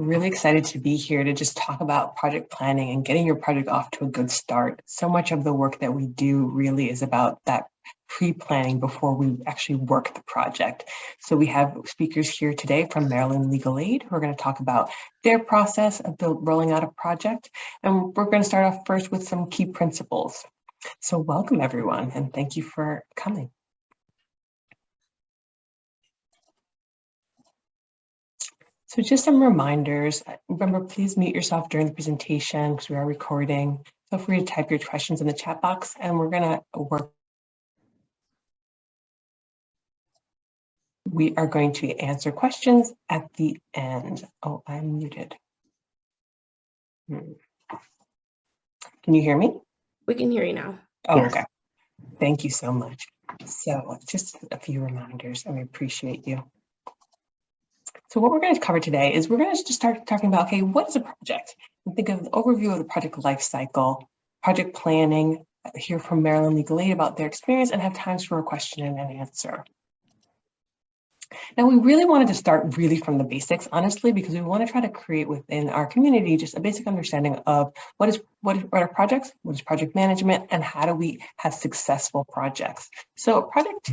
really excited to be here to just talk about project planning and getting your project off to a good start. So much of the work that we do really is about that pre-planning before we actually work the project. So we have speakers here today from Maryland Legal Aid who are going to talk about their process of build, rolling out a project. And we're going to start off first with some key principles. So welcome everyone and thank you for coming. So just some reminders. Remember, please mute yourself during the presentation because we are recording. Feel free to type your questions in the chat box and we're going to work. We are going to answer questions at the end. Oh, I'm muted. Hmm. Can you hear me? We can hear you now. Oh, yes. okay. Thank you so much. So just a few reminders and we appreciate you. So what we're going to cover today is we're going to just start talking about, okay, what is a project? And think of the overview of the project lifecycle, project planning, hear from Maryland Legal Aid about their experience and have times for a question and an answer. Now, we really wanted to start really from the basics, honestly, because we want to try to create within our community just a basic understanding of what is what, is, what are projects, what is project management, and how do we have successful projects. So a project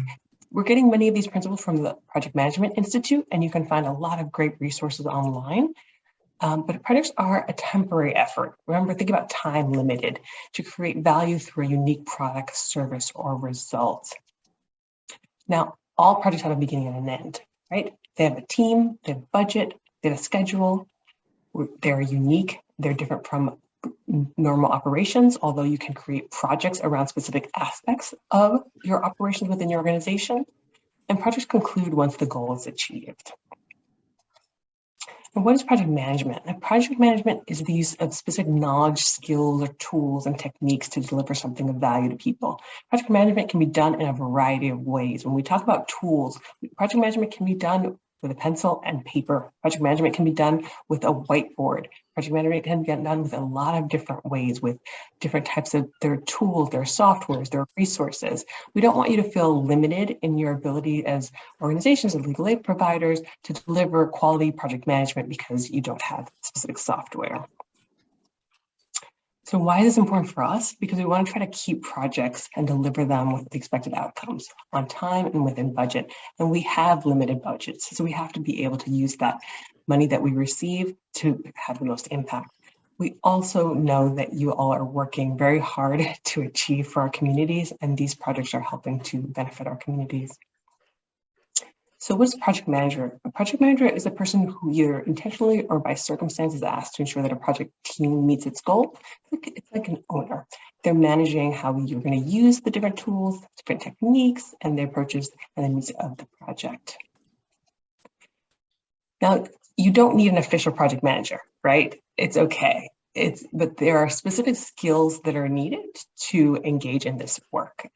we're getting many of these principles from the Project Management Institute, and you can find a lot of great resources online. Um, but projects are a temporary effort. Remember, think about time limited to create value through a unique product, service, or result. Now, all projects have a beginning and an end, right? They have a team, they have a budget, they have a schedule, they're unique, they're different from normal operations, although you can create projects around specific aspects of your operations within your organization. And projects conclude once the goal is achieved. And what is project management? And project management is the use of specific knowledge, skills, or tools and techniques to deliver something of value to people. Project management can be done in a variety of ways. When we talk about tools, project management can be done with a pencil and paper. Project management can be done with a whiteboard. Project management can get done with a lot of different ways with different types of their tools, their softwares, their resources. We don't want you to feel limited in your ability as organizations and legal aid providers to deliver quality project management because you don't have specific software. So why is this important for us? Because we want to try to keep projects and deliver them with the expected outcomes on time and within budget. And we have limited budgets, so we have to be able to use that money that we receive to have the most impact. We also know that you all are working very hard to achieve for our communities, and these projects are helping to benefit our communities. So what's a project manager? A project manager is a person who either intentionally or by circumstance is asked to ensure that a project team meets its goal. It's like an owner. They're managing how you're going to use the different tools, different techniques, and the approaches and the needs of the project. Now, you don't need an official project manager, right? It's okay. It's, but there are specific skills that are needed to engage in this work.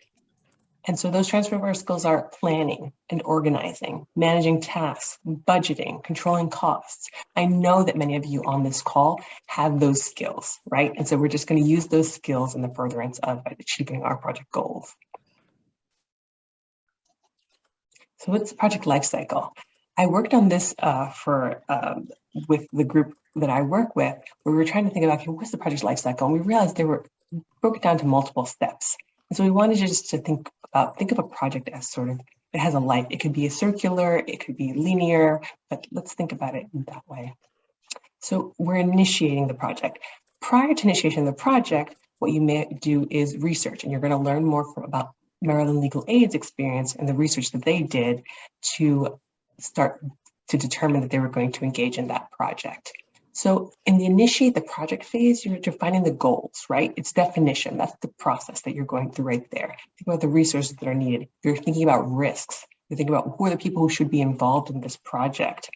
And so those transferable skills are planning and organizing, managing tasks, budgeting, controlling costs. I know that many of you on this call have those skills, right? And so we're just going to use those skills in the furtherance of achieving our project goals. So what's the project lifecycle? I worked on this uh, for um, with the group that I work with, where we were trying to think about okay, what's the project lifecycle, and we realized they were broken down to multiple steps. And so we wanted just to think about, think of a project as sort of, it has a life. It could be a circular, it could be linear, but let's think about it in that way. So we're initiating the project. Prior to initiation of the project, what you may do is research, and you're going to learn more from, about Maryland Legal Aid's experience and the research that they did to start to determine that they were going to engage in that project. So in the initiate the project phase, you're defining the goals, right? It's definition. That's the process that you're going through right there. Think about the resources that are needed. You're thinking about risks. You're thinking about who are the people who should be involved in this project.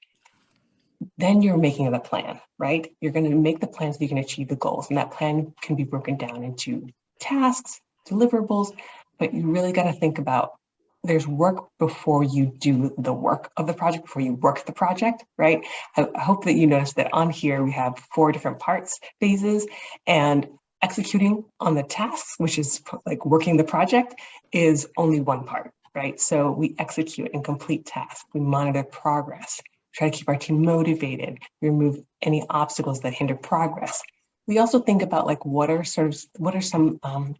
Then you're making the plan, right? You're going to make the plan so you can achieve the goals. And that plan can be broken down into tasks, deliverables, but you really got to think about there's work before you do the work of the project, before you work the project, right? I, I hope that you notice that on here we have four different parts, phases, and executing on the tasks, which is like working the project, is only one part, right? So we execute and complete tasks, we monitor progress, try to keep our team motivated, remove any obstacles that hinder progress. We also think about like what are sort of what are some um,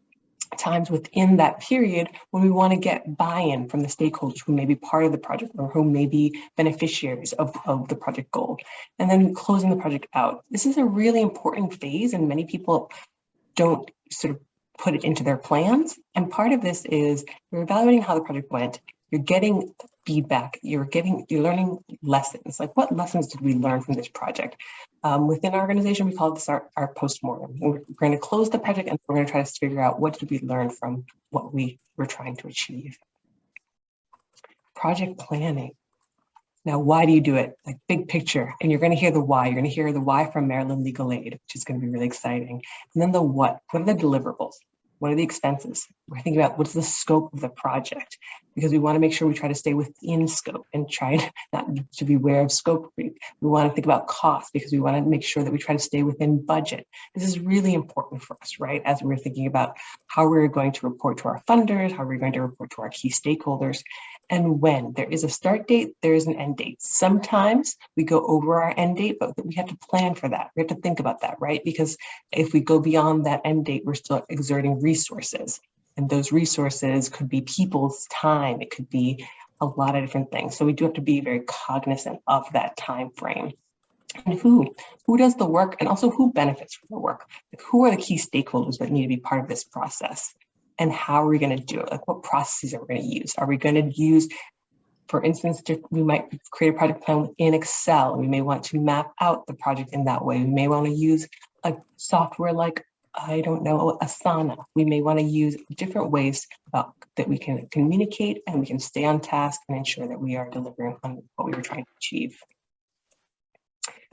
times within that period when we want to get buy-in from the stakeholders who may be part of the project or who may be beneficiaries of, of the project goal. And then closing the project out. This is a really important phase and many people don't sort of put it into their plans. And part of this is you're evaluating how the project went, you're getting feedback, you're getting, you're learning lessons. Like what lessons did we learn from this project? Um, within our organization, we call this our, our postmortem. We're going to close the project and we're going to try to figure out what did we learn from what we were trying to achieve. Project planning. Now, why do you do it? Like big picture, and you're going to hear the why. You're going to hear the why from Maryland Legal Aid, which is going to be really exciting. And then the what. What are the deliverables? What are the expenses? We're thinking about what's the scope of the project because we want to make sure we try to stay within scope and try not to be aware of scope creep. We want to think about cost because we want to make sure that we try to stay within budget. This is really important for us, right? As we're thinking about how we're going to report to our funders, how we're going to report to our key stakeholders, and when. There is a start date, there is an end date. Sometimes we go over our end date, but we have to plan for that. We have to think about that, right? Because if we go beyond that end date, we're still exerting resources. And those resources could be people's time. It could be a lot of different things. So we do have to be very cognizant of that time frame. And who, who does the work and also who benefits from the work? Like who are the key stakeholders that need to be part of this process? And how are we going to do it? Like what processes are we going to use? Are we going to use, for instance, we might create a project plan in Excel. We may want to map out the project in that way. We may want to use a software like, I don't know, oh, Asana. We may want to use different ways about, that we can communicate and we can stay on task and ensure that we are delivering on what we were trying to achieve.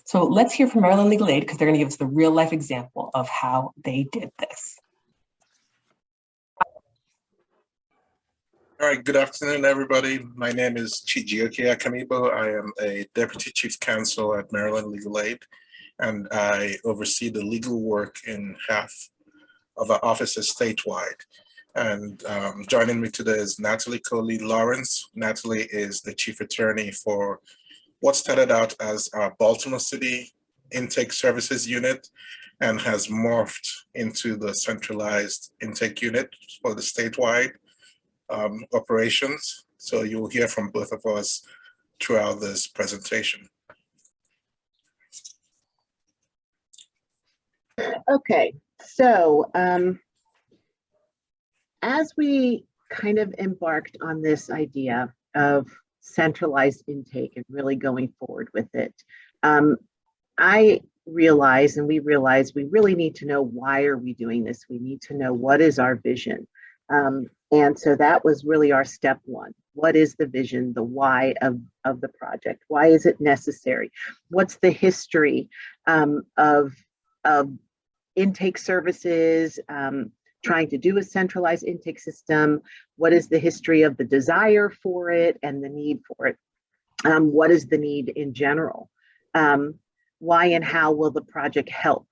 So let's hear from Maryland Legal Aid because they're going to give us the real life example of how they did this. All right, good afternoon, everybody. My name is Chijioke Akamibo. I am a Deputy Chief Counsel at Maryland Legal Aid, and I oversee the legal work in half of our offices statewide. And um, joining me today is Natalie Coley Lawrence. Natalie is the Chief Attorney for what started out as our Baltimore City Intake Services Unit and has morphed into the centralized intake unit for the statewide um, operations. So you will hear from both of us throughout this presentation. Okay, so um, as we kind of embarked on this idea of centralized intake and really going forward with it, um, I realize and we realize we really need to know why are we doing this? We need to know what is our vision. Um, and so that was really our step one. What is the vision, the why of, of the project? Why is it necessary? What's the history um, of, of intake services, um, trying to do a centralized intake system? What is the history of the desire for it and the need for it? Um, what is the need in general? Um, why and how will the project help?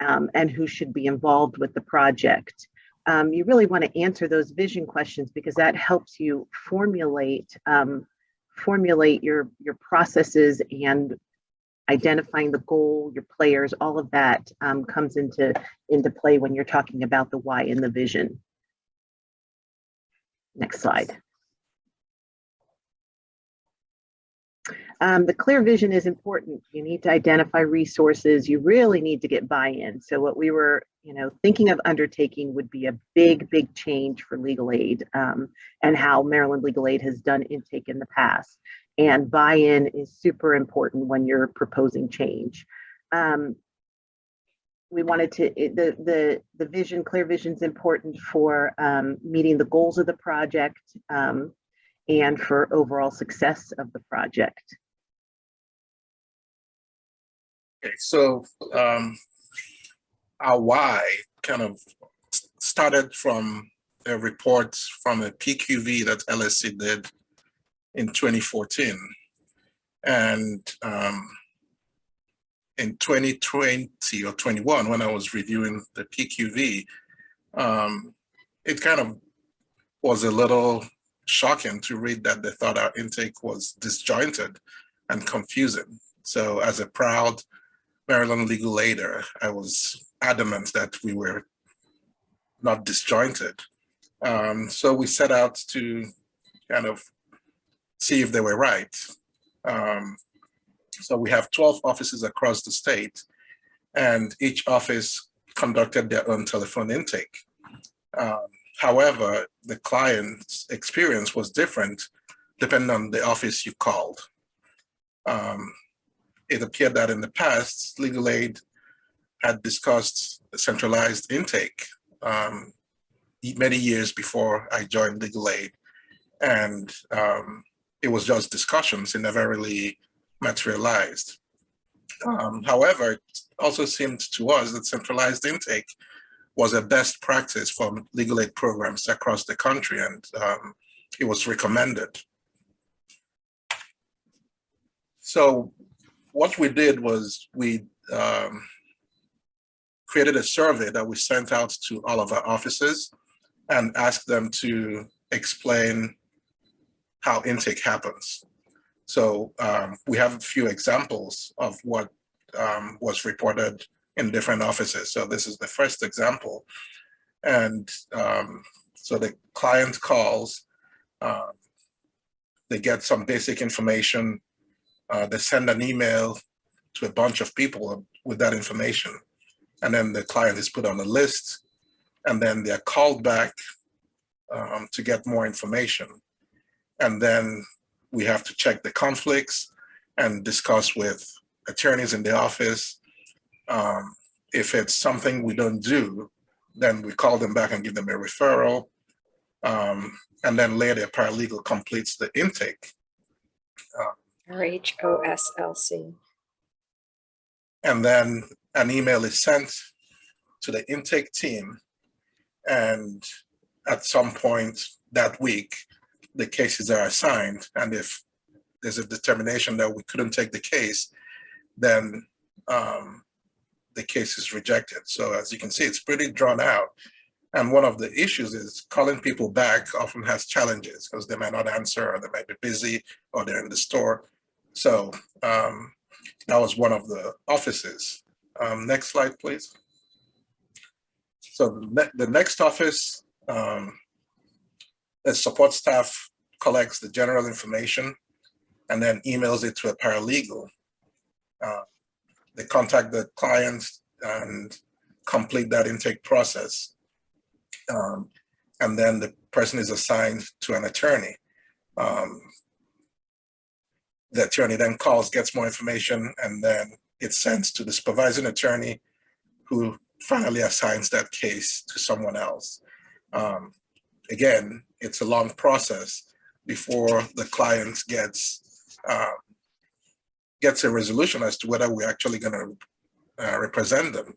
Um, and who should be involved with the project? Um, you really want to answer those vision questions because that helps you formulate um, formulate your your processes and identifying the goal, your players, all of that um, comes into into play when you're talking about the why and the vision. Next slide. Um, the clear vision is important. You need to identify resources. You really need to get buy-in. So what we were, you know, thinking of undertaking would be a big, big change for legal aid um, and how Maryland Legal Aid has done intake in the past. And buy-in is super important when you're proposing change. Um, we wanted to the the the vision clear vision is important for um, meeting the goals of the project um, and for overall success of the project Okay, so um, our why kind of started from a report from a PQV that LSC did in 2014. And um, in 2020 or 21, when I was reviewing the PQV, um, it kind of was a little shocking to read that they thought our intake was disjointed and confusing. So as a proud Maryland legal aider, I was adamant that we were not disjointed. Um, so we set out to kind of see if they were right. Um, so we have 12 offices across the state and each office conducted their own telephone intake. Um, however, the client's experience was different depending on the office you called. Um, it appeared that in the past, legal aid had discussed centralized intake um, many years before I joined legal aid. And um, it was just discussions, it never really materialized. Um, however, it also seemed to us that centralized intake was a best practice for legal aid programs across the country and um, it was recommended. So what we did was we um, created a survey that we sent out to all of our offices and asked them to explain how intake happens. So um, we have a few examples of what um, was reported in different offices. So this is the first example. And um, so the client calls, uh, they get some basic information, uh, they send an email to a bunch of people with that information. And then the client is put on a list and then they're called back um, to get more information. And then we have to check the conflicts and discuss with attorneys in the office. Um, if it's something we don't do, then we call them back and give them a referral. Um, and then later, paralegal completes the intake. RHOSLC. And then an email is sent to the intake team. And at some point that week, the cases are assigned. And if there's a determination that we couldn't take the case, then um, the case is rejected. So as you can see, it's pretty drawn out. And one of the issues is calling people back often has challenges because they might not answer or they might be busy or they're in the store. So um, that was one of the offices. Um, next slide, please. So the, ne the next office, um, the support staff collects the general information and then emails it to a paralegal. Uh, they contact the clients and complete that intake process. Um, and then the person is assigned to an attorney. Um, the attorney then calls, gets more information, and then it's sends to the supervising attorney who finally assigns that case to someone else. Um, again, it's a long process before the client gets uh, gets a resolution as to whether we're actually going to uh, represent them.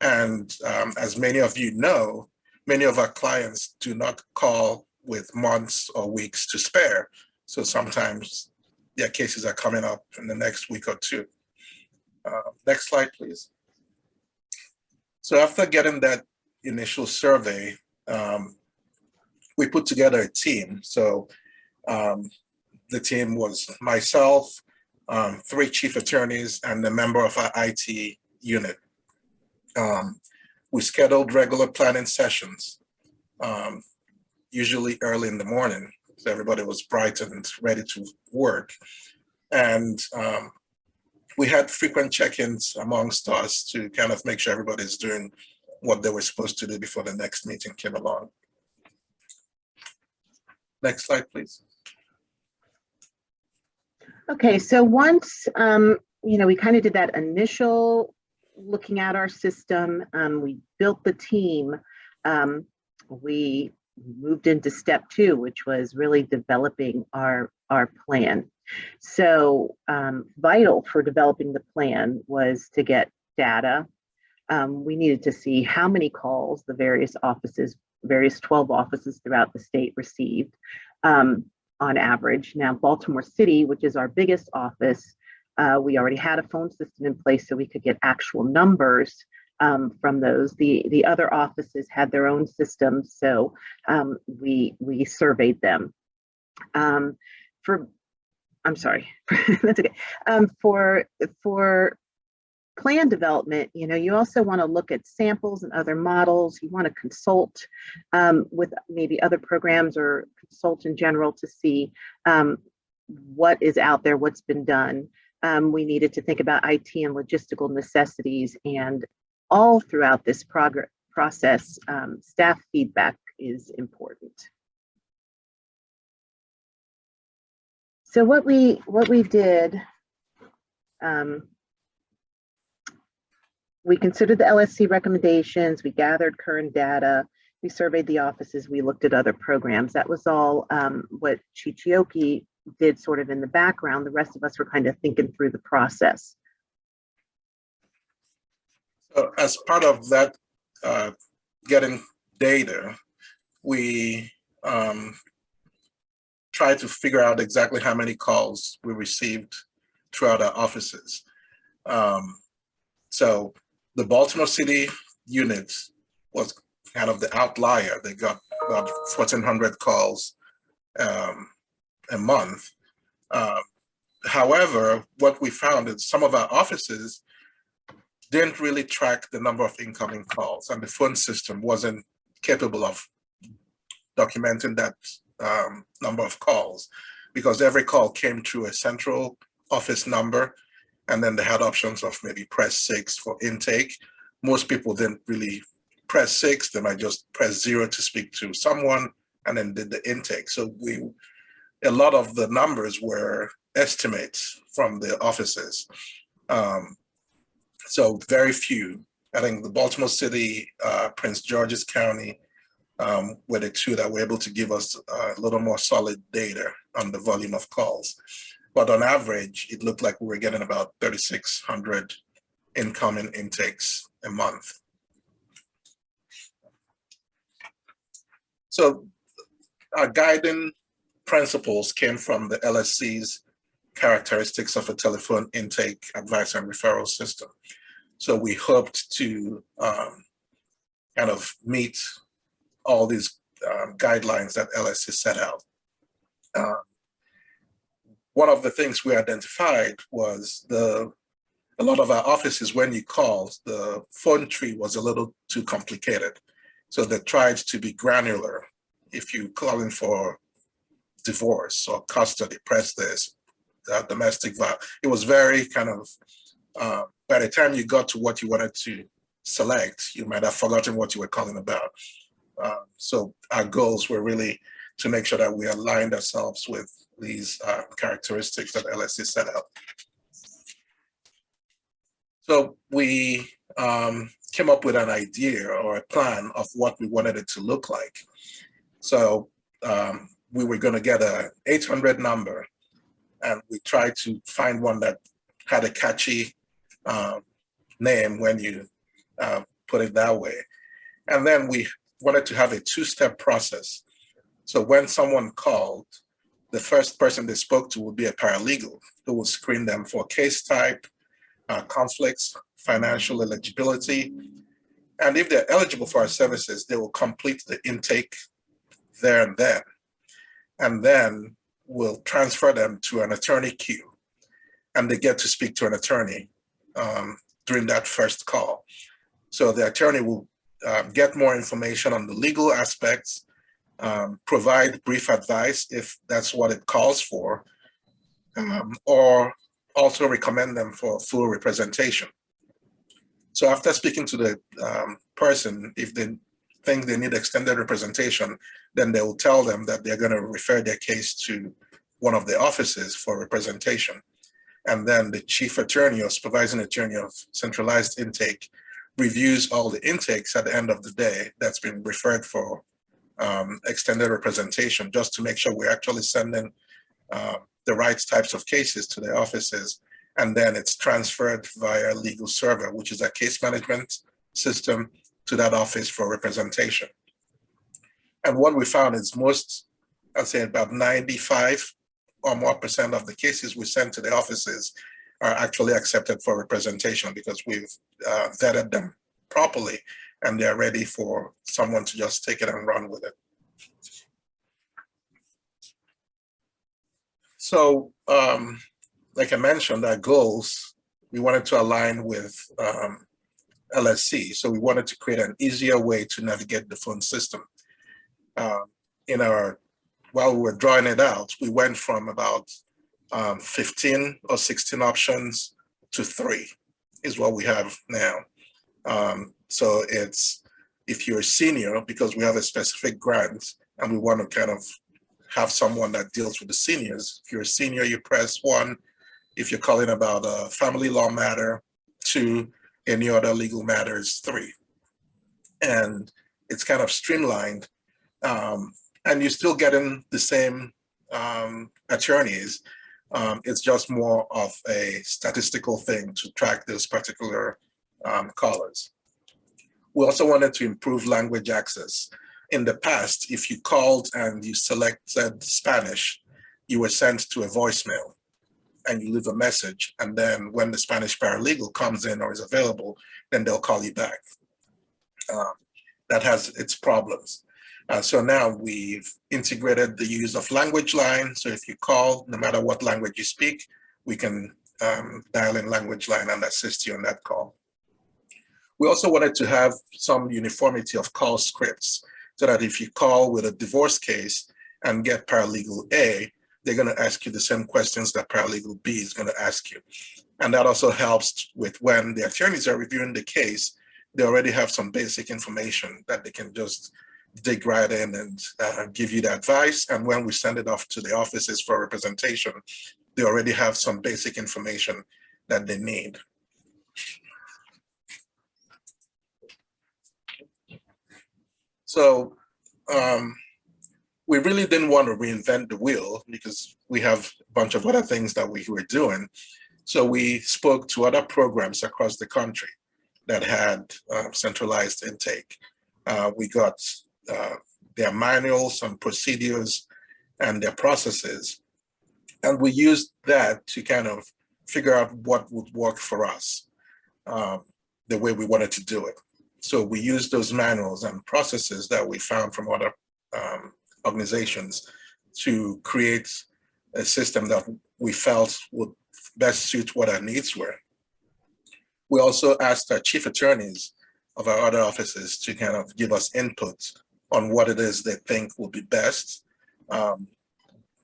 And um, as many of you know, many of our clients do not call with months or weeks to spare. So sometimes their cases are coming up in the next week or two. Uh, next slide, please. So after getting that initial survey, um, we put together a team. So um, the team was myself, um, three chief attorneys, and a member of our IT unit. Um, we scheduled regular planning sessions, um, usually early in the morning. So everybody was bright and ready to work. And um, we had frequent check-ins amongst us to kind of make sure everybody's doing what they were supposed to do before the next meeting came along. Next slide, please. Okay, so once, um, you know, we kind of did that initial looking at our system, um, we built the team, um, we moved into step two, which was really developing our, our plan. So um, vital for developing the plan was to get data. Um, we needed to see how many calls the various offices, various 12 offices throughout the state received. Um, on average. Now, Baltimore City, which is our biggest office, uh, we already had a phone system in place so we could get actual numbers um, from those. The, the other offices had their own systems, so um, we, we surveyed them. Um, for I'm sorry, that's okay. Um, for, for plan development, you know, you also want to look at samples and other models. You want to consult um, with maybe other programs or consult in general to see um, what is out there, what's been done. Um, we needed to think about IT and logistical necessities and all throughout this progress process, um, staff feedback is important. So what we what we did, um, we considered the LSC recommendations, we gathered current data, we surveyed the offices, we looked at other programs. That was all um, what Chijioke did sort of in the background. The rest of us were kind of thinking through the process. So as part of that, uh, getting data, we um, tried to figure out exactly how many calls we received throughout our offices. Um, so the Baltimore City unit was kind of the outlier. They got about 1,400 calls um, a month. Um, however, what we found is some of our offices didn't really track the number of incoming calls and the phone system wasn't capable of documenting that um, number of calls because every call came through a central office number and then they had options of maybe press six for intake. Most people didn't really press six, they might just press zero to speak to someone and then did the intake. So we, a lot of the numbers were estimates from the offices. Um, so very few. I think the Baltimore City, uh, Prince George's County um, were the two that were able to give us uh, a little more solid data on the volume of calls. But on average, it looked like we were getting about 3,600 incoming intakes a month. So our guiding principles came from the LSC's characteristics of a telephone intake advice and referral system. So we hoped to um, kind of meet all these um, guidelines that LSC set out. Uh, one of the things we identified was the a lot of our offices, when you called, the phone tree was a little too complicated. So they tried to be granular. If you calling for divorce or custody, press this, uh, domestic violence. It was very kind of, uh, by the time you got to what you wanted to select, you might have forgotten what you were calling about. Um, so our goals were really to make sure that we aligned ourselves with these uh, characteristics that LSC set out. So we um, came up with an idea or a plan of what we wanted it to look like. So um, we were going to get a 800 number and we tried to find one that had a catchy uh, name when you uh, put it that way. And then we wanted to have a two-step process. So when someone called, the first person they spoke to would be a paralegal who would screen them for case type, uh, conflicts, financial eligibility. And if they're eligible for our services, they will complete the intake there and then. And then we'll transfer them to an attorney queue. And they get to speak to an attorney um, during that first call. So the attorney will uh, get more information on the legal aspects, um, provide brief advice if that's what it calls for, um, or also recommend them for full representation. So after speaking to the um, person, if they think they need extended representation, then they will tell them that they're going to refer their case to one of the offices for representation. And then the chief attorney or supervising attorney of centralized intake reviews all the intakes at the end of the day that's been referred for um, extended representation, just to make sure we're actually sending uh, the right types of cases to the offices. And then it's transferred via legal server, which is a case management system to that office for representation. And what we found is most, I'd say about 95 or more percent of the cases we send to the offices are actually accepted for representation because we've uh, vetted them properly and they're ready for someone to just take it and run with it. So, um, like I mentioned, our goals, we wanted to align with um, LSC. So we wanted to create an easier way to navigate the phone system. Uh, in our, while we were drawing it out, we went from about um, 15 or 16 options to three is what we have now. Um, so it's, if you're a senior, because we have a specific grant and we want to kind of have someone that deals with the seniors. If you're a senior, you press one. If you're calling about a family law matter, two, any other legal matters, three. And it's kind of streamlined. Um, and you're still getting the same um, attorneys. Um, it's just more of a statistical thing to track those particular um, callers. We also wanted to improve language access. In the past, if you called and you selected Spanish, you were sent to a voicemail and you leave a message. And then when the Spanish paralegal comes in or is available, then they'll call you back. Um, that has its problems. Uh, so now we've integrated the use of language line. So if you call, no matter what language you speak, we can um, dial in language line and assist you on that call. We also wanted to have some uniformity of call scripts so that if you call with a divorce case and get paralegal A, they're going to ask you the same questions that paralegal B is going to ask you. And that also helps with when the attorneys are reviewing the case, they already have some basic information that they can just dig right in and uh, give you the advice. And when we send it off to the offices for representation, they already have some basic information that they need. So um, we really didn't want to reinvent the wheel because we have a bunch of other things that we were doing. So we spoke to other programs across the country that had uh, centralized intake. Uh, we got uh, their manuals and procedures and their processes. And we used that to kind of figure out what would work for us, um, the way we wanted to do it. So we used those manuals and processes that we found from other um, organizations to create a system that we felt would best suit what our needs were. We also asked our chief attorneys of our other offices to kind of give us input on what it is they think will be best um,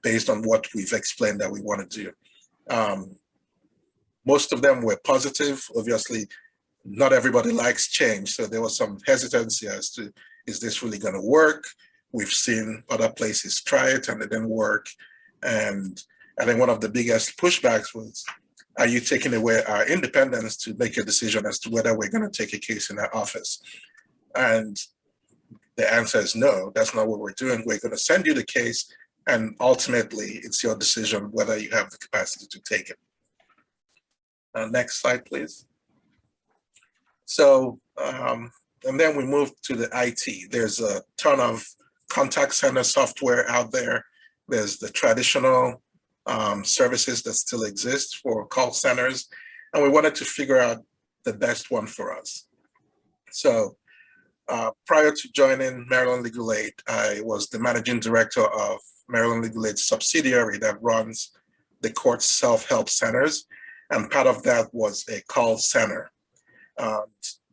based on what we've explained that we want to do. Um, most of them were positive. Obviously, not everybody likes change. So there was some hesitancy as to, is this really going to work? We've seen other places try it and it didn't work. And I think one of the biggest pushbacks was, are you taking away our independence to make a decision as to whether we're going to take a case in our office? And the answer is no, that's not what we're doing. We're going to send you the case and ultimately it's your decision whether you have the capacity to take it. Uh, next slide, please. So, um, and then we move to the IT. There's a ton of contact center software out there. There's the traditional um, services that still exist for call centers. And we wanted to figure out the best one for us. So uh, prior to joining Maryland Legal Aid, I was the managing director of Maryland Legal Aid subsidiary that runs the court self-help centers. And part of that was a call center. Uh,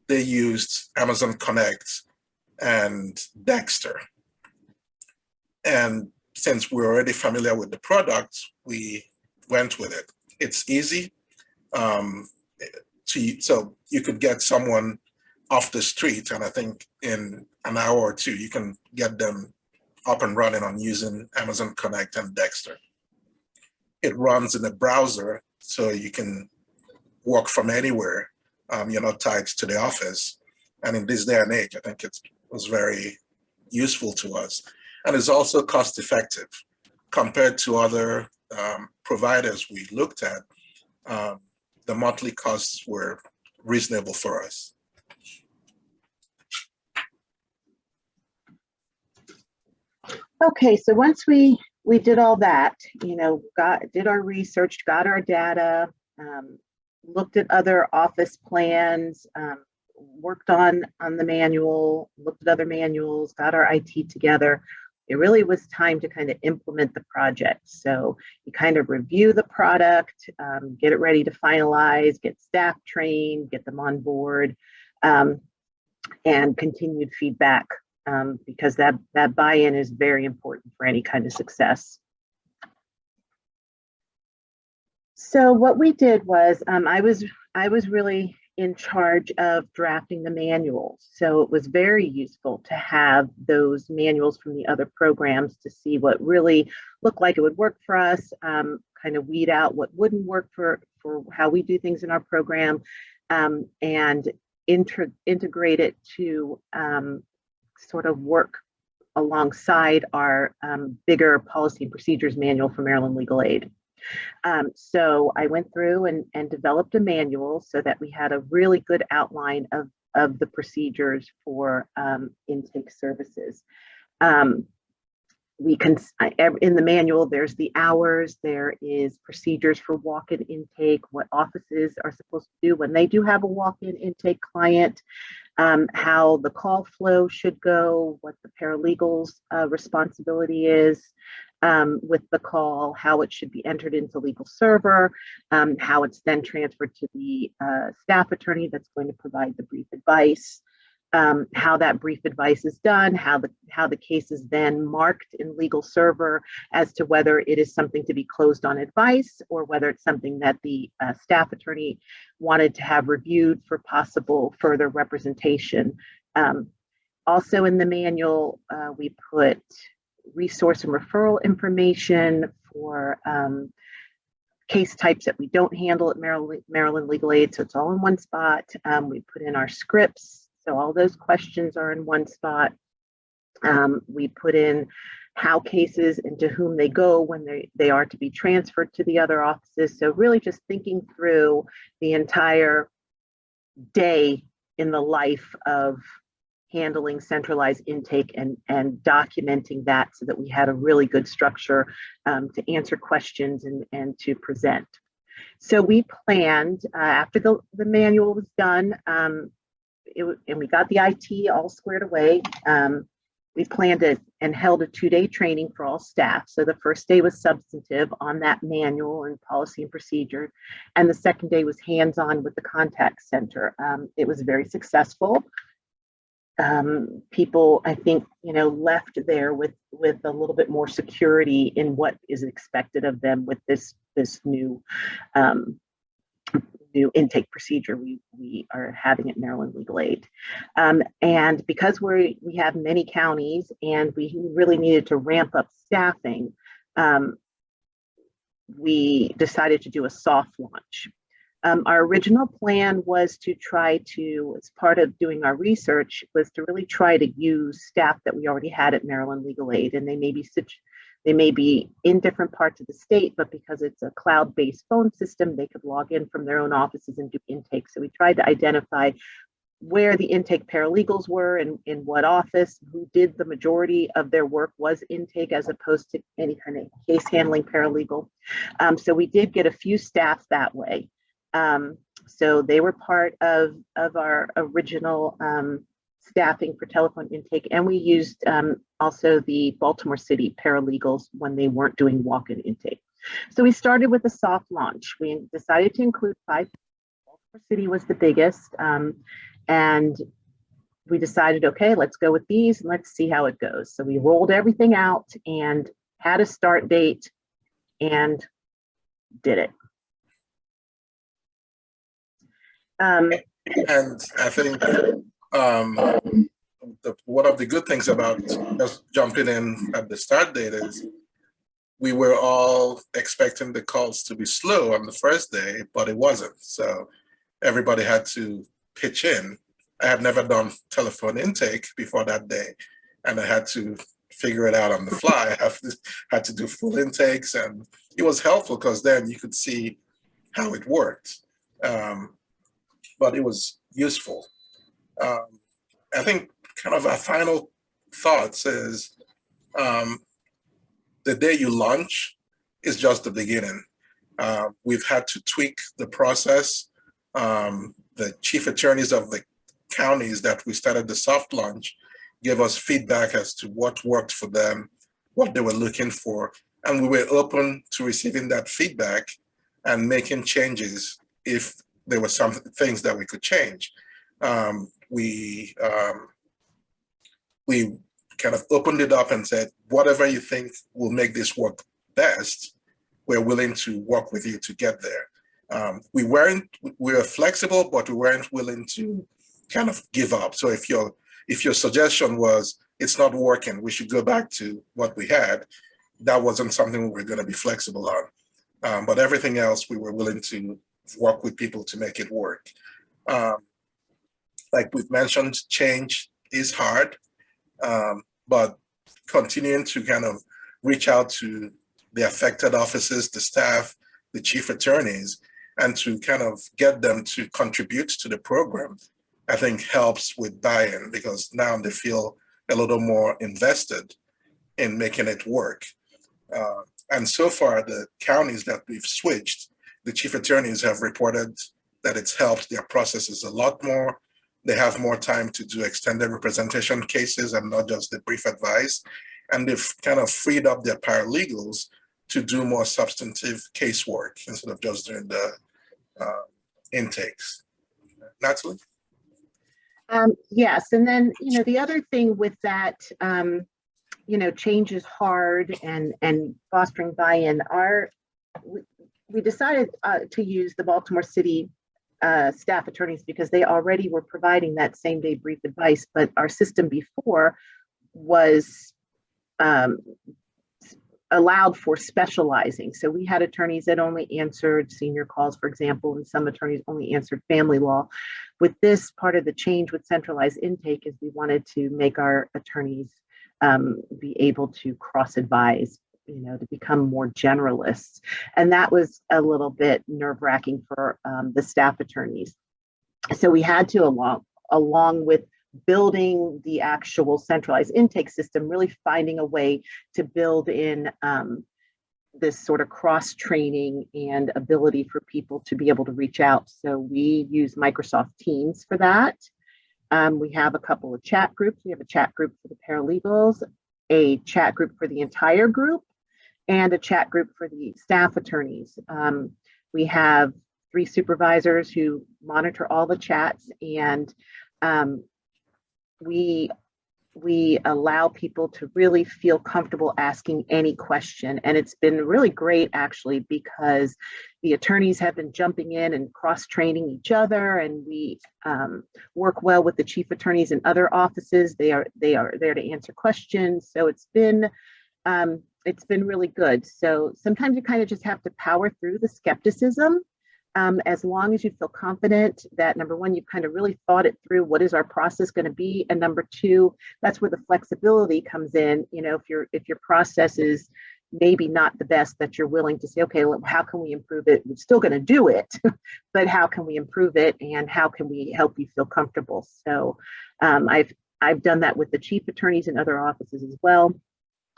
they used Amazon Connect and Dexter. And since we're already familiar with the product, we went with it. It's easy. Um, to, so you could get someone off the street, and I think in an hour or two, you can get them up and running on using Amazon Connect and Dexter. It runs in the browser, so you can work from anywhere. Um, you're not tied to the office. And in this day and age, I think it was very useful to us. And it's also cost effective compared to other um, providers we looked at. Um, the monthly costs were reasonable for us. Okay, so once we we did all that, you know, got did our research, got our data, um, looked at other office plans, um, worked on on the manual, looked at other manuals, got our IT together it really was time to kind of implement the project. So you kind of review the product, um, get it ready to finalize, get staff trained, get them on board, um, and continued feedback um, because that, that buy-in is very important for any kind of success. So what we did was um, I was I was really in charge of drafting the manuals. So it was very useful to have those manuals from the other programs to see what really looked like it would work for us, um, kind of weed out what wouldn't work for, for how we do things in our program, um, and inter integrate it to um, sort of work alongside our um, bigger policy and procedures manual for Maryland Legal Aid. Um, so I went through and, and developed a manual so that we had a really good outline of, of the procedures for um, intake services. We can, in the manual, there's the hours, there is procedures for walk-in intake, what offices are supposed to do when they do have a walk-in intake client, um, how the call flow should go, what the paralegal's uh, responsibility is, um, with the call, how it should be entered into legal server, um, how it's then transferred to the uh, staff attorney that's going to provide the brief advice, um, how that brief advice is done, how the how the case is then marked in legal server as to whether it is something to be closed on advice or whether it's something that the uh, staff attorney wanted to have reviewed for possible further representation. Um, also in the manual, uh, we put resource and referral information for um, case types that we don't handle at Maryland, Maryland Legal Aid. So it's all in one spot. Um, we put in our scripts. So all those questions are in one spot. Um, we put in how cases and to whom they go when they, they are to be transferred to the other offices. So really just thinking through the entire day in the life of handling centralized intake and, and documenting that so that we had a really good structure um, to answer questions and, and to present. So we planned uh, after the, the manual was done um, it, and we got the IT all squared away. Um, we planned it and held a two-day training for all staff. So the first day was substantive on that manual and policy and procedure. And the second day was hands-on with the contact center. Um, it was very successful um, people, I think, you know, left there with with a little bit more security in what is expected of them with this this new um, new intake procedure we we are having at Maryland Legal Aid. Um, and because we we have many counties and we really needed to ramp up staffing, um, we decided to do a soft launch. Um, our original plan was to try to, as part of doing our research, was to really try to use staff that we already had at Maryland Legal Aid, and they may be such, they may be in different parts of the state, but because it's a cloud-based phone system, they could log in from their own offices and do intake. So we tried to identify where the intake paralegals were and in what office, who did the majority of their work was intake as opposed to any kind of case handling paralegal. Um, so we did get a few staff that way. Um, so they were part of, of our original um, staffing for telephone intake. And we used um, also the Baltimore City paralegals when they weren't doing walk-in intake. So we started with a soft launch. We decided to include five. Baltimore City was the biggest. Um, and we decided, okay, let's go with these and let's see how it goes. So we rolled everything out and had a start date and did it. Um, And I think um, the, one of the good things about just jumping in at the start date is we were all expecting the calls to be slow on the first day, but it wasn't. So everybody had to pitch in. I had never done telephone intake before that day, and I had to figure it out on the fly. I had to do full intakes, and it was helpful because then you could see how it worked. Um, but it was useful. Um, I think kind of our final thoughts is um, the day you launch is just the beginning. Uh, we've had to tweak the process. Um, the chief attorneys of the counties that we started the soft launch gave us feedback as to what worked for them, what they were looking for. And we were open to receiving that feedback and making changes if there were some things that we could change. Um, we, um, we kind of opened it up and said, whatever you think will make this work best, we're willing to work with you to get there. Um, we weren't, we were flexible, but we weren't willing to kind of give up. So if your, if your suggestion was, it's not working, we should go back to what we had, that wasn't something we were gonna be flexible on. Um, but everything else, we were willing to work with people to make it work. Um, like we've mentioned, change is hard, um, but continuing to kind of reach out to the affected offices, the staff, the chief attorneys, and to kind of get them to contribute to the program, I think helps with buy-in because now they feel a little more invested in making it work. Uh, and so far, the counties that we've switched, the chief attorneys have reported that it's helped their processes a lot more. They have more time to do extended representation cases and not just the brief advice. And they've kind of freed up their paralegals to do more substantive casework instead of just doing the uh, intakes. Natalie? Um, yes, and then, you know, the other thing with that, um, you know, change is hard and, and fostering buy-in are, we, we decided uh, to use the Baltimore City uh, staff attorneys because they already were providing that same day brief advice, but our system before was um, allowed for specializing. So we had attorneys that only answered senior calls, for example, and some attorneys only answered family law. With this part of the change with centralized intake is we wanted to make our attorneys um, be able to cross advise you know, to become more generalists. And that was a little bit nerve wracking for um, the staff attorneys. So we had to, along, along with building the actual centralized intake system, really finding a way to build in um, this sort of cross training and ability for people to be able to reach out. So we use Microsoft Teams for that. Um, we have a couple of chat groups. We have a chat group for the paralegals, a chat group for the entire group, and a chat group for the staff attorneys. Um, we have three supervisors who monitor all the chats and um, we we allow people to really feel comfortable asking any question. And it's been really great actually because the attorneys have been jumping in and cross training each other and we um, work well with the chief attorneys in other offices. They are they are there to answer questions. So it's been um, it's been really good. So sometimes you kind of just have to power through the skepticism um, as long as you feel confident that number one, you've kind of really thought it through. What is our process going to be? And number two, that's where the flexibility comes in. You know, if your if your process is maybe not the best that you're willing to say, okay, well, how can we improve it? We're still going to do it, but how can we improve it? And how can we help you feel comfortable? So um, I've I've done that with the chief attorneys in other offices as well.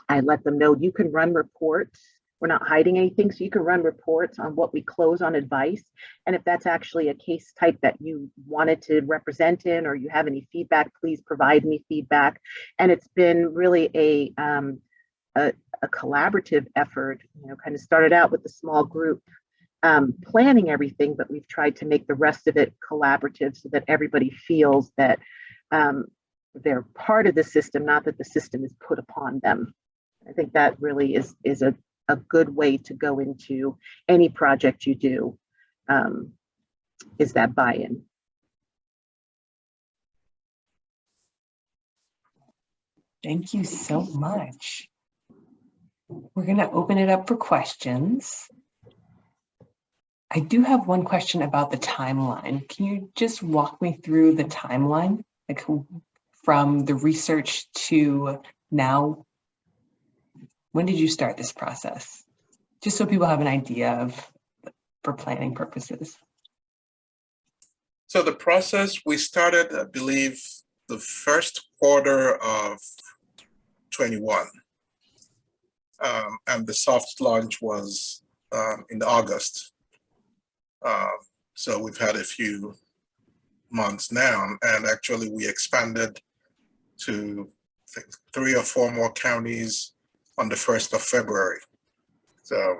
I let them know you can run reports we're not hiding anything, so you can run reports on what we close on advice. And if that's actually a case type that you wanted to represent in or you have any feedback, please provide me feedback. And it's been really a, um, a, a collaborative effort, you know, kind of started out with a small group um, planning everything, but we've tried to make the rest of it collaborative so that everybody feels that um, they're part of the system, not that the system is put upon them. I think that really is is a a good way to go into any project you do um, is that buy-in. Thank you so much. We're going to open it up for questions. I do have one question about the timeline. Can you just walk me through the timeline, like from the research to now when did you start this process? Just so people have an idea of for planning purposes. So the process, we started, I believe, the first quarter of 21. Um, and the soft launch was um, in August. Um, so we've had a few months now, and actually we expanded to three or four more counties on the 1st of February. So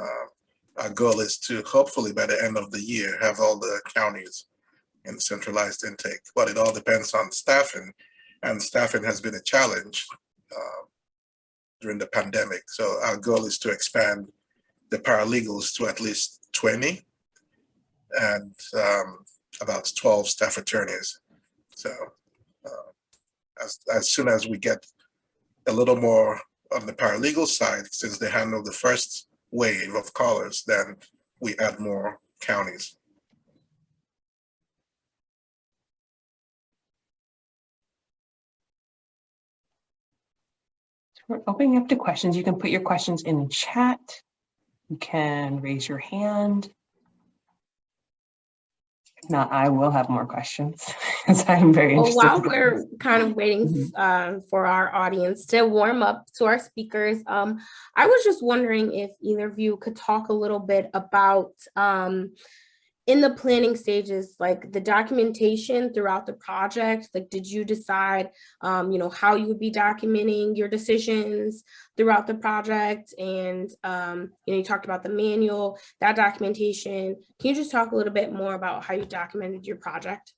uh, our goal is to hopefully by the end of the year have all the counties in centralized intake, but it all depends on staffing and staffing has been a challenge uh, during the pandemic. So our goal is to expand the paralegals to at least 20 and um, about 12 staff attorneys. So uh, as, as soon as we get a little more on the paralegal side, since they handle the first wave of callers, then we add more counties. We're opening up to questions. You can put your questions in the chat. You can raise your hand. If not, I will have more questions because I'm very Well, interested. while we're kind of waiting uh, for our audience to warm up to our speakers, um, I was just wondering if either of you could talk a little bit about um, in the planning stages, like the documentation throughout the project, like did you decide, um, you know, how you would be documenting your decisions throughout the project? And, um, you know, you talked about the manual, that documentation. Can you just talk a little bit more about how you documented your project?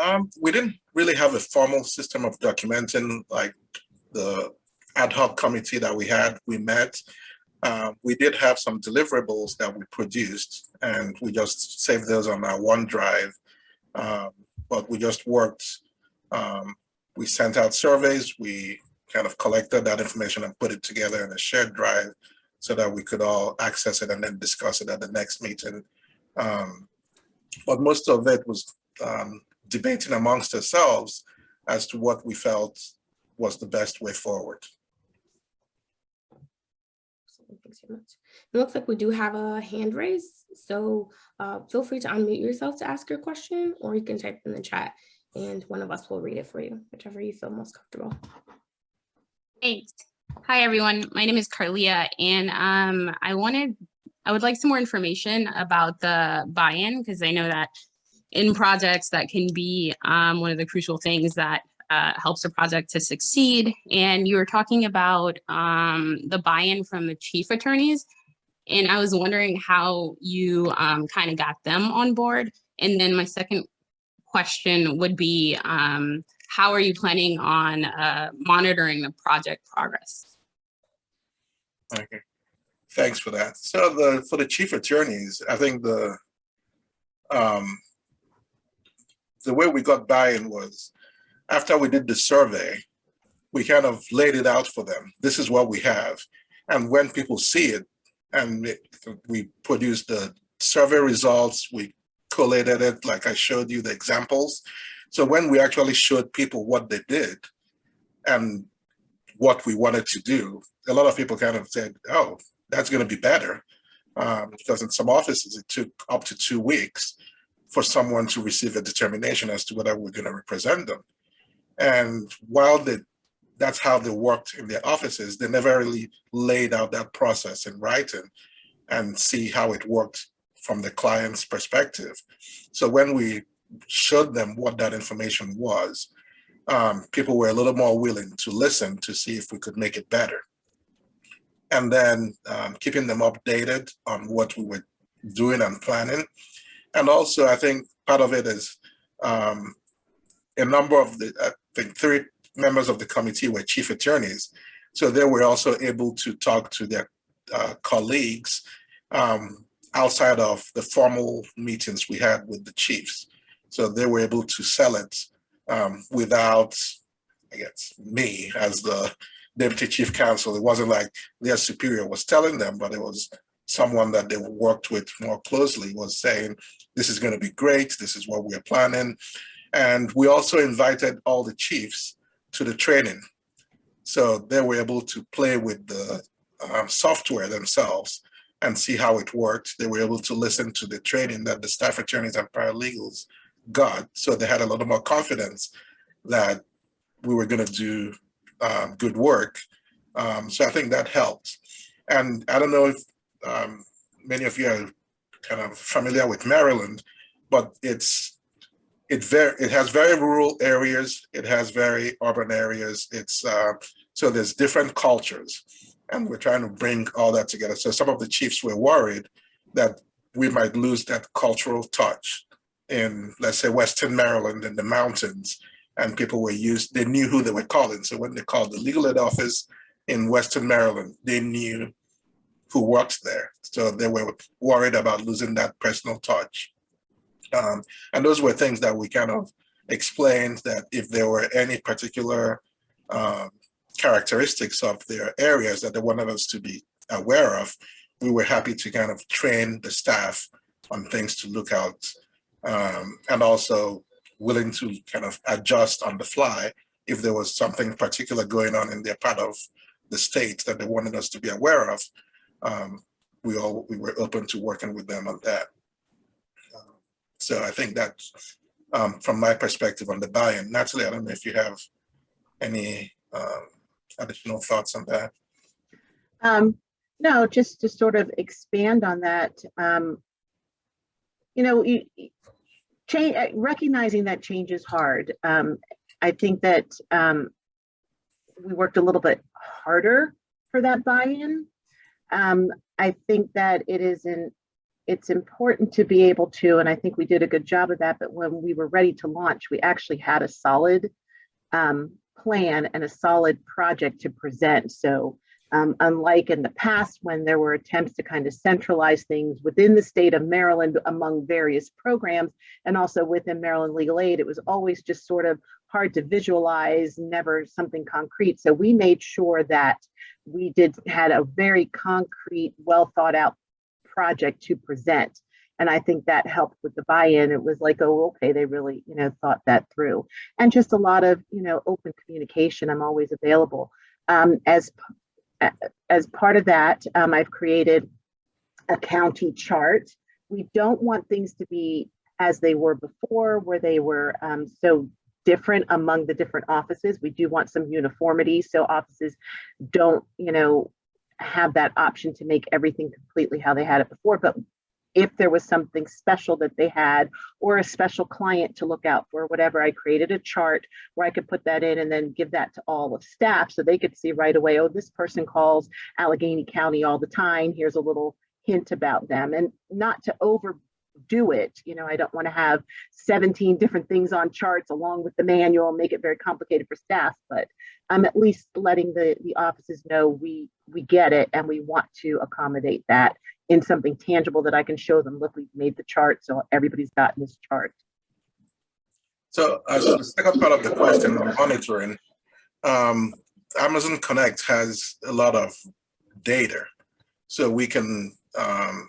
Um, we didn't really have a formal system of documenting like the ad hoc committee that we had, we met. Uh, we did have some deliverables that we produced and we just saved those on our OneDrive. Um, but we just worked, um, we sent out surveys, we kind of collected that information and put it together in a shared drive so that we could all access it and then discuss it at the next meeting. Um, but most of it was um, debating amongst ourselves as to what we felt was the best way forward. Thanks very much. It looks like we do have a hand raise, so uh, feel free to unmute yourself to ask your question, or you can type in the chat and one of us will read it for you, whichever you feel most comfortable. Thanks. Hi, everyone. My name is Carlia, and um, I wanted, I would like some more information about the buy-in, because I know that in projects that can be um, one of the crucial things that uh, helps a project to succeed. And you were talking about um, the buy-in from the chief attorneys. And I was wondering how you um, kind of got them on board. And then my second question would be, um, how are you planning on uh, monitoring the project progress? Okay, thanks for that. So the for the chief attorneys, I think the um, the way we got buy-in was after we did the survey, we kind of laid it out for them. This is what we have, and when people see it, and it, we produced the survey results, we collated it like I showed you the examples. So when we actually showed people what they did and what we wanted to do, a lot of people kind of said, oh, that's going to be better. Um, because in some offices, it took up to two weeks for someone to receive a determination as to whether we're going to represent them. And while they, that's how they worked in their offices, they never really laid out that process in writing and see how it worked from the client's perspective. So when we showed them what that information was, um, people were a little more willing to listen to see if we could make it better. And then um, keeping them updated on what we were doing and planning. And also, I think part of it is um, a number of the, Think three members of the committee were chief attorneys. So they were also able to talk to their uh, colleagues um, outside of the formal meetings we had with the chiefs. So they were able to sell it um, without, I guess, me as the deputy chief counsel. It wasn't like their superior was telling them, but it was someone that they worked with more closely was saying, this is going to be great. This is what we're planning. And we also invited all the chiefs to the training. So they were able to play with the um, software themselves and see how it worked. They were able to listen to the training that the staff attorneys and paralegals got. So they had a little more confidence that we were going to do um, good work. Um, so I think that helped. And I don't know if um, many of you are kind of familiar with Maryland, but it's it very, it has very rural areas, it has very urban areas. It's, uh, so there's different cultures. And we're trying to bring all that together. So some of the chiefs were worried that we might lose that cultural touch in, let's say, Western Maryland in the mountains. And people were used, they knew who they were calling. So when they called the legal aid office in Western Maryland, they knew who worked there. So they were worried about losing that personal touch. Um, and those were things that we kind of explained that if there were any particular um, characteristics of their areas that they wanted us to be aware of, we were happy to kind of train the staff on things to look out um, and also willing to kind of adjust on the fly if there was something particular going on in their part of the state that they wanted us to be aware of. Um, we all we were open to working with them on that. So I think that um, from my perspective on the buy-in, Natalie, I don't know if you have any um, additional thoughts on that. Um, no, just to sort of expand on that, um, you know, you, change, recognizing that change is hard. Um, I think that, um, we worked a little bit harder for that buy-in. I think that it is in, it's important to be able to, and I think we did a good job of that, but when we were ready to launch, we actually had a solid, um, plan and a solid project to present. So um, unlike in the past when there were attempts to kind of centralize things within the state of Maryland among various programs and also within Maryland Legal Aid, it was always just sort of hard to visualize, never something concrete. So we made sure that we did had a very concrete, well thought out project to present. And I think that helped with the buy-in. It was like, oh, okay, they really, you know, thought that through. And just a lot of, you know, open communication. I'm always available. Um, as as part of that, um, I've created a county chart. We don't want things to be as they were before, where they were um, so different among the different offices. We do want some uniformity so offices don't, you know, have that option to make everything completely how they had it before. But if there was something special that they had or a special client to look out for, whatever, I created a chart where I could put that in and then give that to all of staff so they could see right away, oh, this person calls Allegany County all the time. Here's a little hint about them and not to overdo it. You know, I don't want to have 17 different things on charts along with the manual make it very complicated for staff, but I'm at least letting the, the offices know we, we get it and we want to accommodate that in something tangible that I can show them, look, we've made the chart, so everybody's gotten this chart. So as the second part of the question on monitoring, um, Amazon Connect has a lot of data. So we can um,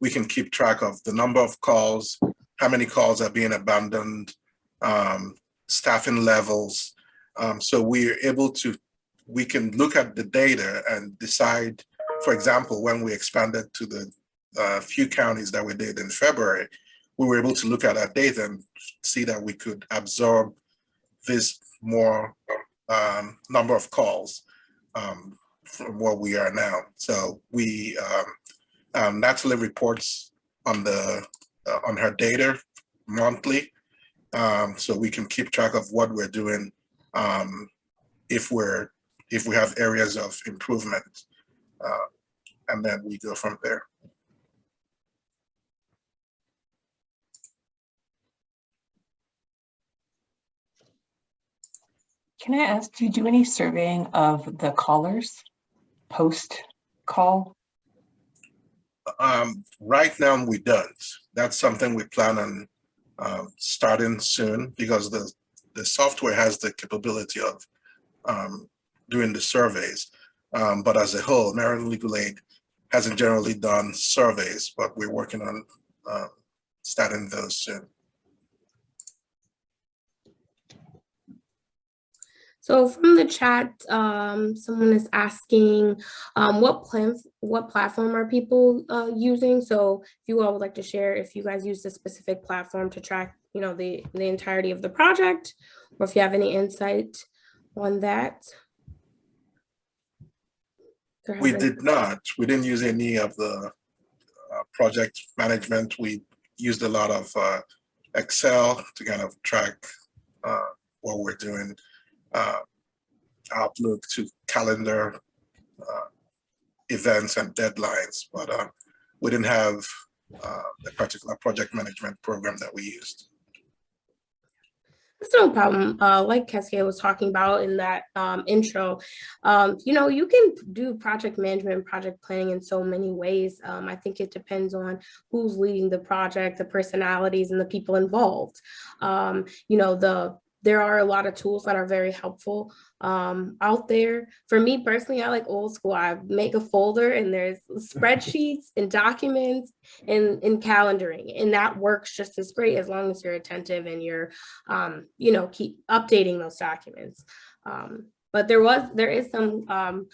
we can keep track of the number of calls, how many calls are being abandoned, um, staffing levels. Um, so we're able to, we can look at the data and decide for example, when we expanded to the uh, few counties that we did in February, we were able to look at our data and see that we could absorb this more um, number of calls um, from where we are now. So we, um, um Natalie reports on the uh, on her data monthly, um, so we can keep track of what we're doing um, if we're if we have areas of improvement. Uh, and then we go from there. Can I ask, do you do any surveying of the callers post call? Um, right now we don't. That's something we plan on um, starting soon because the, the software has the capability of um, doing the surveys. Um, but as a whole, Maryland Legal Aid hasn't generally done surveys, but we're working on uh, starting those soon. So from the chat, um, someone is asking um, what plan, what platform are people uh, using? So if you all would like to share, if you guys use a specific platform to track, you know, the the entirety of the project, or if you have any insight on that. We did not. We didn't use any of the uh, project management. We used a lot of uh, Excel to kind of track uh, what we're doing, uh, Outlook to calendar uh, events and deadlines, but uh, we didn't have uh, a particular project management program that we used. It's no problem. Uh, like Cassia was talking about in that um, intro, um, you know, you can do project management project planning in so many ways. Um, I think it depends on who's leading the project, the personalities and the people involved. Um, you know, the there are a lot of tools that are very helpful um, out there. For me personally, I like old school. I make a folder and there's spreadsheets and documents and, and calendaring. And that works just as great as long as you're attentive and you're, um, you know, keep updating those documents. Um, but there was, there is some um,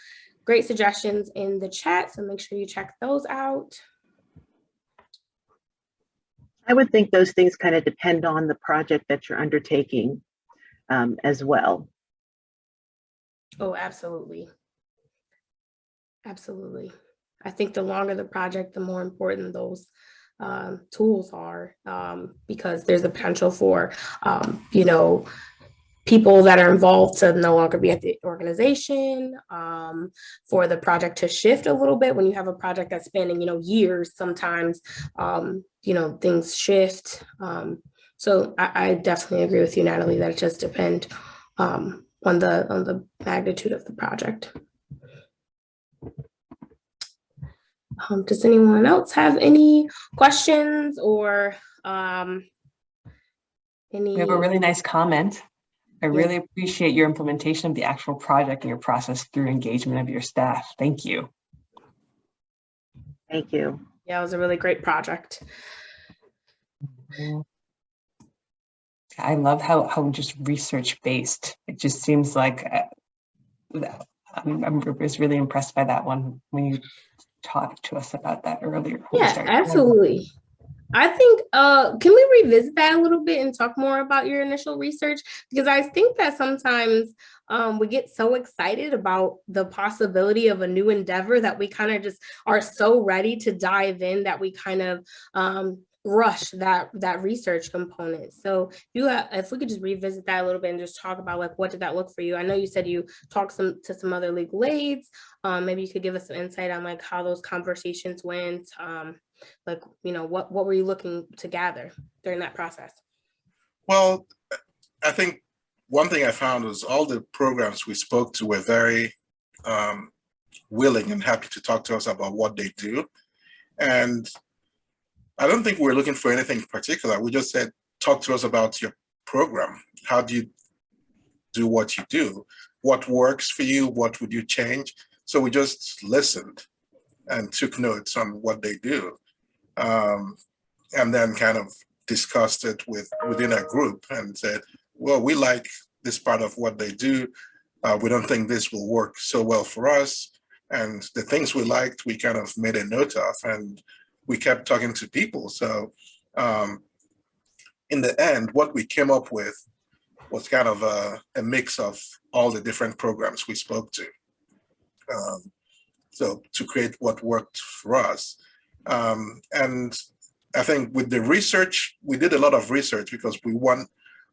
great suggestions in the chat. So make sure you check those out. I would think those things kind of depend on the project that you're undertaking um, as well. Oh, absolutely. Absolutely. I think the longer the project, the more important those um, tools are um, because there's a potential for, um, you know, people that are involved to no longer be at the organization, um, for the project to shift a little bit when you have a project that's spanning, you know, years, sometimes, um, you know, things shift. Um, so I, I definitely agree with you, Natalie, that it just depend um, on the on the magnitude of the project. Um, does anyone else have any questions or um, any? We have a really nice comment. I really appreciate your implementation of the actual project and your process through engagement of your staff. Thank you. Thank you. Yeah, it was a really great project. I love how, how just research based. It just seems like uh, I'm, I'm was really impressed by that one when you talked to us about that earlier. Yeah, absolutely. I think, uh, can we revisit that a little bit and talk more about your initial research? Because I think that sometimes um, we get so excited about the possibility of a new endeavor that we kind of just are so ready to dive in that we kind of um, rush that that research component. So you have, if we could just revisit that a little bit and just talk about like what did that look for you? I know you said you talked some to some other legal aids. Um, maybe you could give us some insight on like how those conversations went. Um, like you know what what were you looking to gather during that process? Well, I think one thing I found was all the programs we spoke to were very um, willing and happy to talk to us about what they do. And I don't think we're looking for anything particular. We just said, talk to us about your program. How do you do what you do? What works for you? What would you change? So we just listened and took notes on what they do. Um, and then kind of discussed it with within a group and said, well, we like this part of what they do. Uh, we don't think this will work so well for us. And the things we liked, we kind of made a note of and we kept talking to people. So um, in the end, what we came up with was kind of a, a mix of all the different programs we spoke to. Um, so to create what worked for us. Um, and I think with the research, we did a lot of research because we want,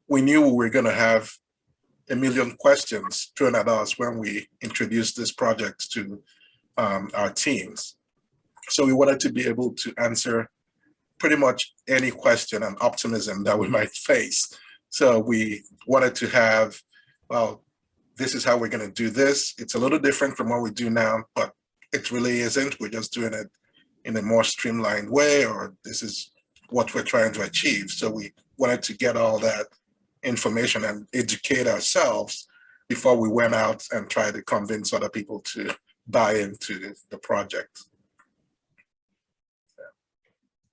we knew we were going to have a million questions thrown at us when we introduced this project to um, our teams. So we wanted to be able to answer pretty much any question and optimism that we mm-hmm. might face. So we wanted to have, well, this is how we're going to do this. It's a little different from what we do now, but it really isn't. We're just doing it in a more streamlined way, or this is what we're trying to achieve. So we wanted to get all that information and educate ourselves before we went out and tried to convince other people to buy into the project.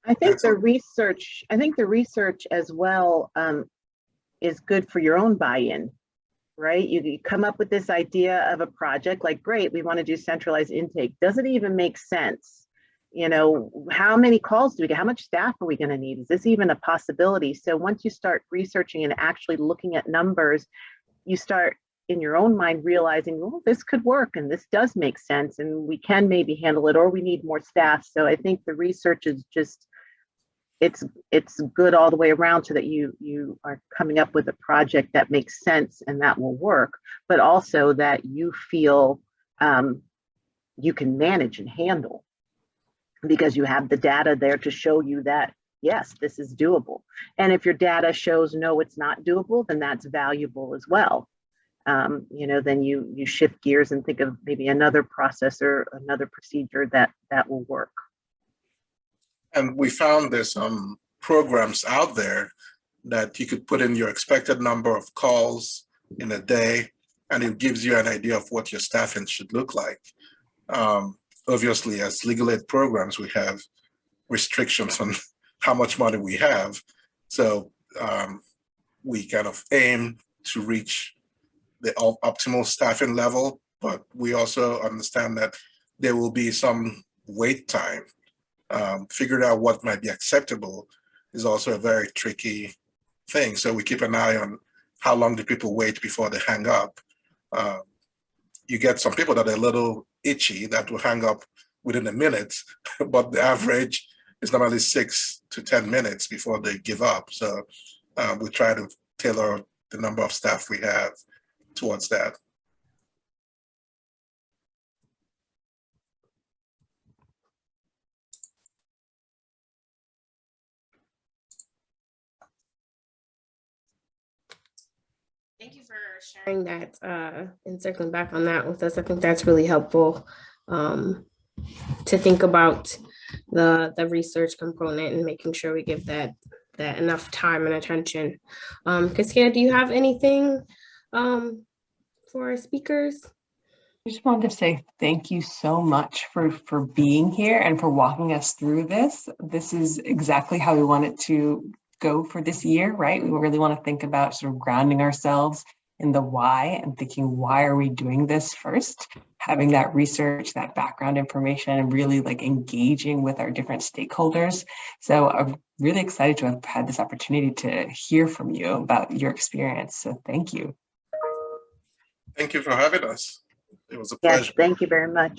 I think the research, I think the research as well um, is good for your own buy-in, right? You, you come up with this idea of a project, like, great, we want to do centralized intake. Does it even make sense? You know, how many calls do we get? How much staff are we going to need? Is this even a possibility? So once you start researching and actually looking at numbers, you start in your own mind realizing, well, this could work and this does make sense and we can maybe handle it or we need more staff. So I think the research is just it's it's good all the way around so that you you are coming up with a project that makes sense and that will work, but also that you feel um, you can manage and handle because you have the data there to show you that yes, this is doable. And if your data shows no, it's not doable, then that's valuable as well. Um, you know, then you you shift gears and think of maybe another process or another procedure that that will work. And we found there's some programs out there that you could put in your expected number of calls in a day, and it gives you an idea of what your staffing should look like. Um, obviously, as legal aid programs, we have restrictions on how much money we have. So um, we kind of aim to reach the optimal staffing level, but we also understand that there will be some wait time um, figuring out what might be acceptable is also a very tricky thing. So we keep an eye on how long do people wait before they hang up. Um, you get some people that are a little itchy that will hang up within a minute, but the average is normally six to 10 minutes before they give up. So um, we try to tailor the number of staff we have towards that. Thank you for sharing that uh, and circling back on that with us. I think that's really helpful um, to think about the the research component and making sure we give that that enough time and attention. Um, Cassia, do you have anything um, for our speakers? I just wanted to say thank you so much for, for being here and for walking us through this. This is exactly how we want it to go for this year, right? We really want to think about sort of grounding ourselves in the why and thinking, why are we doing this first? Having that research, that background information, and really like engaging with our different stakeholders. So I'm really excited to have had this opportunity to hear from you about your experience. So thank you. Thank you for having us. It was a pleasure. Yes, thank you very much.